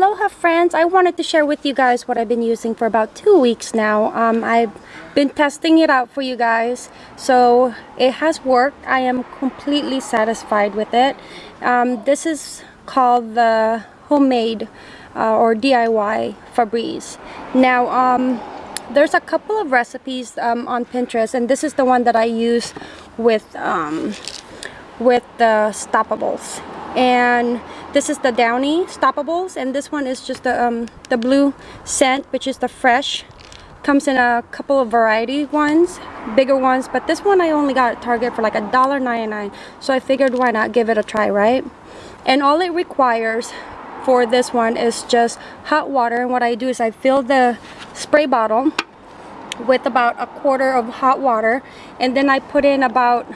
Aloha friends! I wanted to share with you guys what I've been using for about two weeks now. Um, I've been testing it out for you guys. So it has worked. I am completely satisfied with it. Um, this is called the homemade uh, or DIY Febreze. Now um, there's a couple of recipes um, on Pinterest and this is the one that I use with um, with the stoppables and this is the downy stoppables and this one is just the um, the blue scent which is the fresh. Comes in a couple of variety ones bigger ones but this one I only got at Target for like a dollar 99 so I figured why not give it a try right? And all it requires for this one is just hot water and what I do is I fill the spray bottle with about a quarter of hot water and then I put in about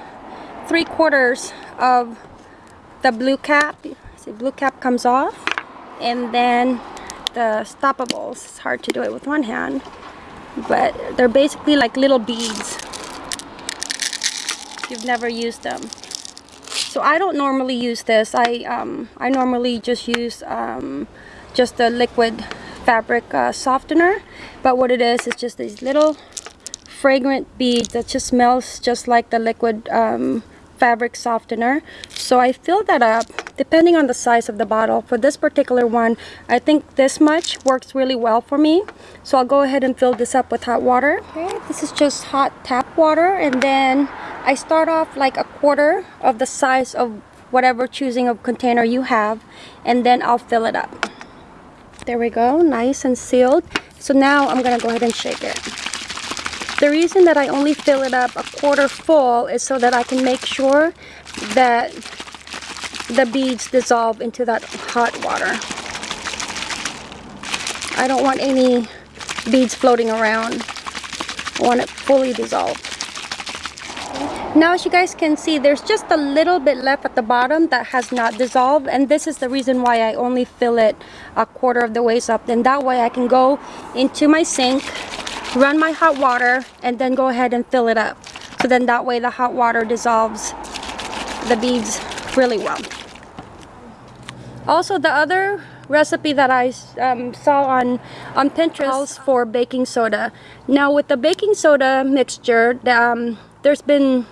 three quarters of the blue cap see blue cap comes off and then the stoppables it's hard to do it with one hand but they're basically like little beads. You've never used them. So I don't normally use this. I um, I normally just use um, just the liquid fabric uh, softener but what it is is just these little fragrant beads that just smells just like the liquid um, fabric softener. So I fill that up. Depending on the size of the bottle for this particular one I think this much works really well for me. So I'll go ahead and fill this up with hot water. Okay this is just hot tap water and then I start off like a quarter of the size of whatever choosing of container you have and then I'll fill it up. There we go nice and sealed. So now I'm gonna go ahead and shake it the reason that I only fill it up a quarter full is so that I can make sure that the beads dissolve into that hot water. I don't want any beads floating around. I want it fully dissolved. Now as you guys can see, there's just a little bit left at the bottom that has not dissolved and this is the reason why I only fill it a quarter of the ways up. Then that way I can go into my sink run my hot water and then go ahead and fill it up. So then that way the hot water dissolves the beads really well. Also the other recipe that I um, saw on on Pinterest calls for baking soda. Now with the baking soda mixture um, there's been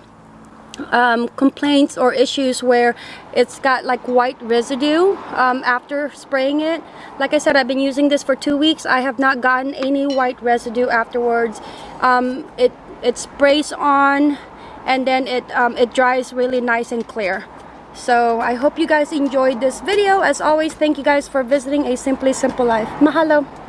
um, complaints or issues where it's got like white residue um, after spraying it. Like I said, I've been using this for two weeks. I have not gotten any white residue afterwards. Um, it, it sprays on and then it, um, it dries really nice and clear. So I hope you guys enjoyed this video. As always, thank you guys for visiting A Simply Simple Life. Mahalo!